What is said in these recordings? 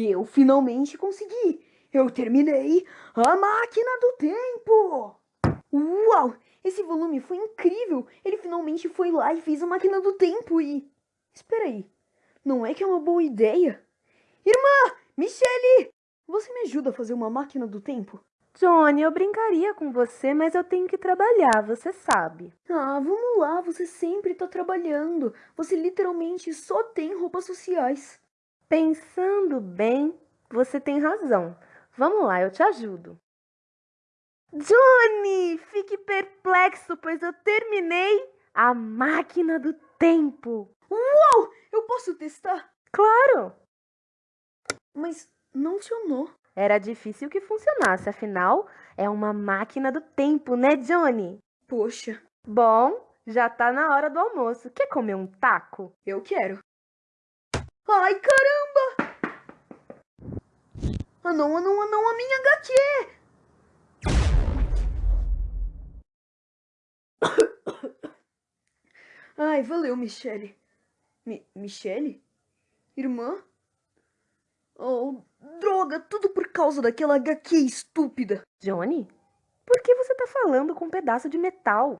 Eu finalmente consegui! Eu terminei a máquina do tempo! Uau! Esse volume foi incrível! Ele finalmente foi lá e fez a máquina do tempo e... Espera aí, não é que é uma boa ideia? Irmã! Michele! Você me ajuda a fazer uma máquina do tempo? Johnny, eu brincaria com você, mas eu tenho que trabalhar, você sabe. Ah, vamos lá, você sempre tá trabalhando. Você literalmente só tem roupas sociais. Pensando bem, você tem razão. Vamos lá, eu te ajudo. Johnny, fique perplexo, pois eu terminei a máquina do tempo. Uau! Eu posso testar? Claro! Mas não funcionou. Era difícil que funcionasse, afinal, é uma máquina do tempo, né, Johnny? Poxa. Bom, já tá na hora do almoço. Quer comer um taco? Eu quero. Ai, caramba! Ah não, ah não, ah não, a minha HQ! Ai, valeu, Michele. Mi Michele? Irmã? Oh, droga, tudo por causa daquela HQ estúpida. Johnny? Por que você tá falando com um pedaço de metal?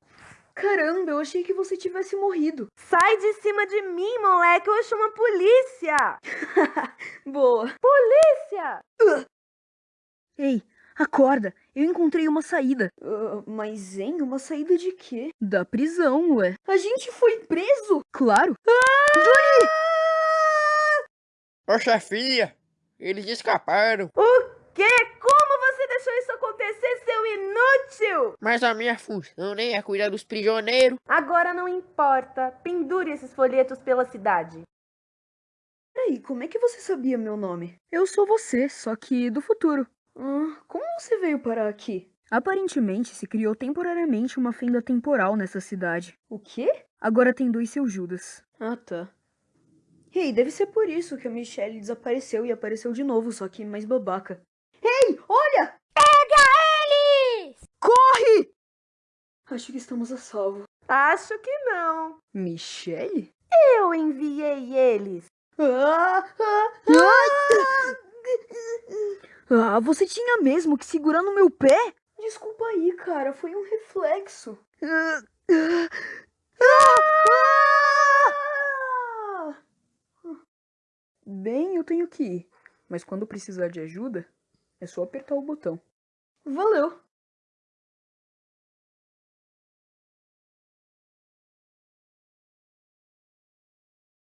Caramba, eu achei que você tivesse morrido. Sai de cima de mim, moleque, eu chamo a polícia! Boa. Polícia! Uh. Ei, acorda, eu encontrei uma saída. Uh, mas, hein, uma saída de quê? Da prisão, ué. A gente foi preso? Claro. Ah! Johnny! Ô, chefia, eles escaparam. O quê? Como você deixou isso acontecer, seu inútil? Mas a minha função nem é cuidar dos prisioneiros. Agora não importa. Pendure esses folhetos pela cidade. Peraí, como é que você sabia meu nome? Eu sou você, só que do futuro. Ah, como você veio parar aqui? Aparentemente, se criou temporariamente uma fenda temporal nessa cidade. O quê? Agora tem dois seus Judas. Ah, tá. Ei, deve ser por isso que a Michelle desapareceu e apareceu de novo, só que mais babaca. Ei, olha! Acho que estamos a salvo. Acho que não. Michelle? Eu enviei eles. Ah, ah, ah! Ah, você tinha mesmo que segurar no meu pé? Desculpa aí, cara, foi um reflexo. Bem, eu tenho que ir. Mas quando precisar de ajuda, é só apertar o botão. Valeu!